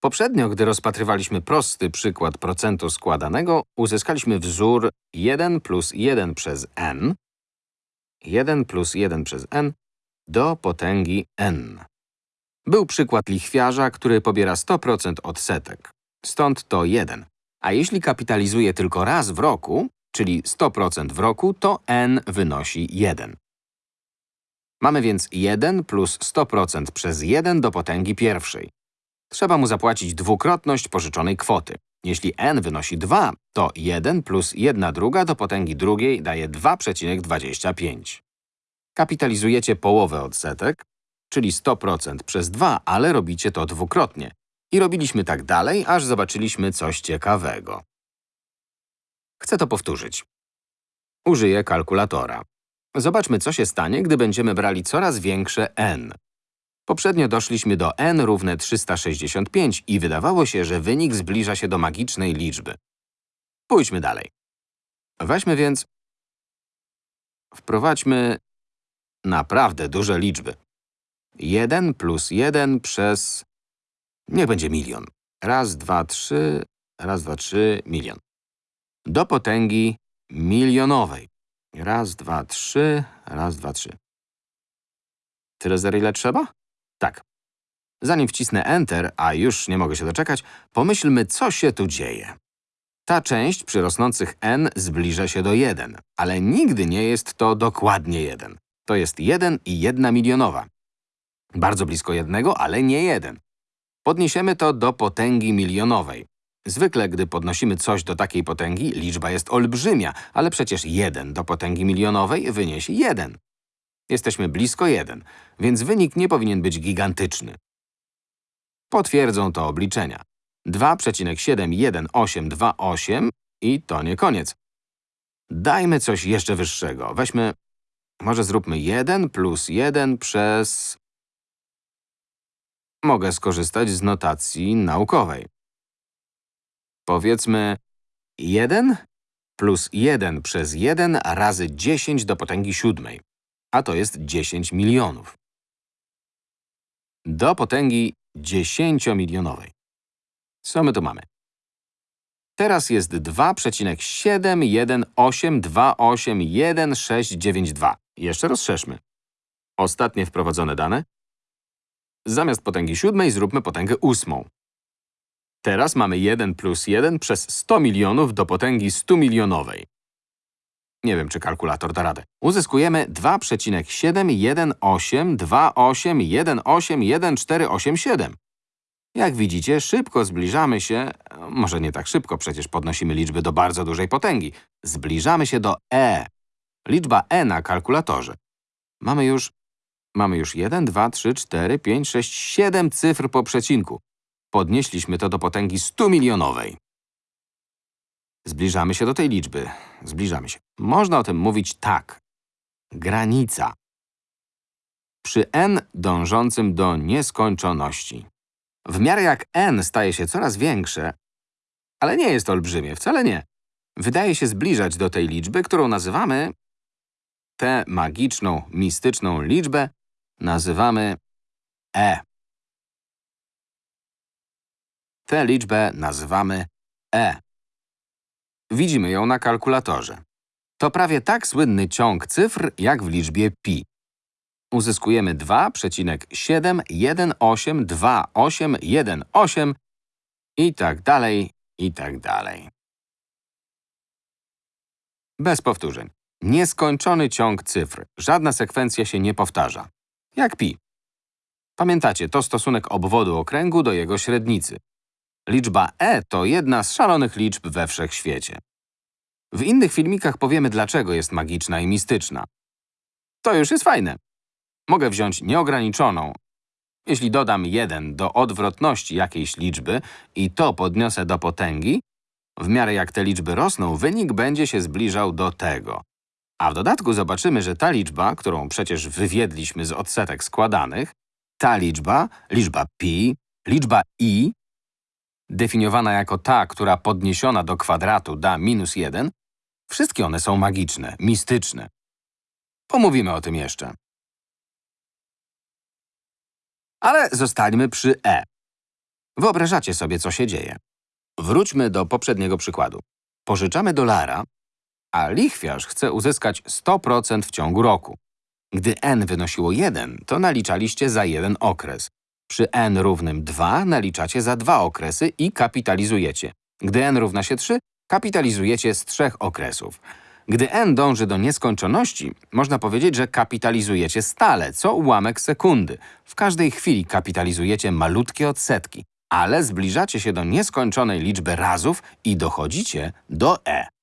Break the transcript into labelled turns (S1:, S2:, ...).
S1: Poprzednio, gdy rozpatrywaliśmy prosty przykład procentu składanego, uzyskaliśmy wzór 1 plus 1 przez n, 1 plus 1 przez n do potęgi n. Był przykład lichwiarza, który pobiera 100% odsetek. Stąd to 1. A jeśli kapitalizuje tylko raz w roku, czyli 100% w roku, to n wynosi 1. Mamy więc 1 plus 100% przez 1 do potęgi pierwszej. Trzeba mu zapłacić dwukrotność pożyczonej kwoty. Jeśli n wynosi 2, to 1 plus 1 druga do potęgi drugiej daje 2,25. Kapitalizujecie połowę odsetek, czyli 100% przez 2, ale robicie to dwukrotnie. I robiliśmy tak dalej, aż zobaczyliśmy coś ciekawego. Chcę to powtórzyć. Użyję kalkulatora. Zobaczmy, co się stanie, gdy będziemy brali coraz większe n. Poprzednio doszliśmy do n równe 365 i wydawało się, że wynik zbliża się do magicznej liczby. Pójdźmy dalej. Weźmy więc… Wprowadźmy naprawdę duże liczby. 1 plus 1 przez… Niech będzie milion. Raz, dwa, trzy, raz, dwa, trzy, milion. Do potęgi milionowej. Raz, dwa, trzy, raz, dwa, trzy. Tyle zer, ile trzeba? Tak. Zanim wcisnę Enter, a już nie mogę się doczekać, pomyślmy, co się tu dzieje. Ta część przy rosnących n zbliża się do 1, ale nigdy nie jest to dokładnie 1. To jest 1 i 1 milionowa. Bardzo blisko jednego, ale nie 1. Podniesiemy to do potęgi milionowej. Zwykle, gdy podnosimy coś do takiej potęgi, liczba jest olbrzymia, ale przecież 1 do potęgi milionowej wyniesie 1. Jesteśmy blisko 1, więc wynik nie powinien być gigantyczny. Potwierdzą to obliczenia. 2,71828 i to nie koniec. Dajmy coś jeszcze wyższego. Weźmy… Może zróbmy 1 plus 1 przez… Mogę skorzystać z notacji naukowej. Powiedzmy 1 plus 1 przez 1 razy 10 do potęgi siódmej, a to jest 10 milionów. Do potęgi 10-milionowej. Co my tu mamy? Teraz jest 2,718281692. Jeszcze rozszerzmy. Ostatnie wprowadzone dane. Zamiast potęgi siódmej zróbmy potęgę ósmą. Teraz mamy 1 plus 1 przez 100 milionów do potęgi 100 milionowej. Nie wiem, czy kalkulator da radę. Uzyskujemy 2,71828181487. Jak widzicie, szybko zbliżamy się… Może nie tak szybko, przecież podnosimy liczby do bardzo dużej potęgi. Zbliżamy się do e. Liczba e na kalkulatorze. Mamy już… Mamy już 1, 2, 3, 4, 5, 6, 7 cyfr po przecinku. Podnieśliśmy to do potęgi 100 milionowej. Zbliżamy się do tej liczby. Zbliżamy się. Można o tym mówić tak. Granica. Przy n dążącym do nieskończoności. W miarę jak n staje się coraz większe, ale nie jest olbrzymie, wcale nie, wydaje się zbliżać do tej liczby, którą nazywamy… Tę magiczną, mistyczną liczbę nazywamy e. Tę liczbę nazywamy e. Widzimy ją na kalkulatorze. To prawie tak słynny ciąg cyfr, jak w liczbie pi. Uzyskujemy 2,7182818 i tak dalej, i tak dalej. Bez powtórzeń. Nieskończony ciąg cyfr. Żadna sekwencja się nie powtarza. Jak pi. Pamiętacie, to stosunek obwodu okręgu do jego średnicy. Liczba e to jedna z szalonych liczb we wszechświecie. W innych filmikach powiemy, dlaczego jest magiczna i mistyczna. To już jest fajne. Mogę wziąć nieograniczoną. Jeśli dodam 1 do odwrotności jakiejś liczby i to podniosę do potęgi, w miarę jak te liczby rosną, wynik będzie się zbliżał do tego. A w dodatku zobaczymy, że ta liczba, którą przecież wywiedliśmy z odsetek składanych, ta liczba, liczba pi, liczba i, definiowana jako ta, która podniesiona do kwadratu da minus 1, wszystkie one są magiczne, mistyczne. Pomówimy o tym jeszcze. Ale zostańmy przy e. Wyobrażacie sobie, co się dzieje. Wróćmy do poprzedniego przykładu. Pożyczamy dolara, a lichwiarz chce uzyskać 100% w ciągu roku. Gdy n wynosiło 1, to naliczaliście za jeden okres. Przy n równym 2 naliczacie za dwa okresy i kapitalizujecie. Gdy n równa się 3, kapitalizujecie z trzech okresów. Gdy n dąży do nieskończoności, można powiedzieć, że kapitalizujecie stale, co ułamek sekundy. W każdej chwili kapitalizujecie malutkie odsetki, ale zbliżacie się do nieskończonej liczby razów i dochodzicie do e.